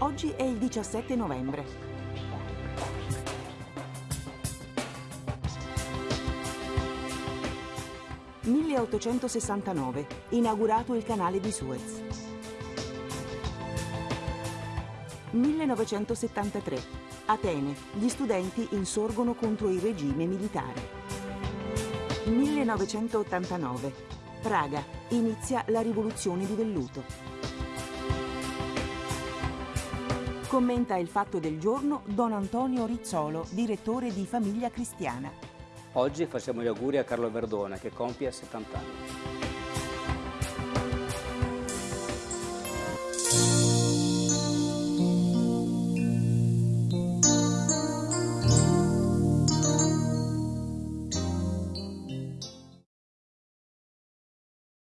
Oggi è il 17 novembre. «1869. Inaugurato il canale di Suez». 1973. Atene. Gli studenti insorgono contro il regime militare. 1989. Praga. Inizia la rivoluzione di velluto. Commenta il fatto del giorno Don Antonio Rizzolo, direttore di Famiglia Cristiana. Oggi facciamo gli auguri a Carlo Verdona che compie 70 anni.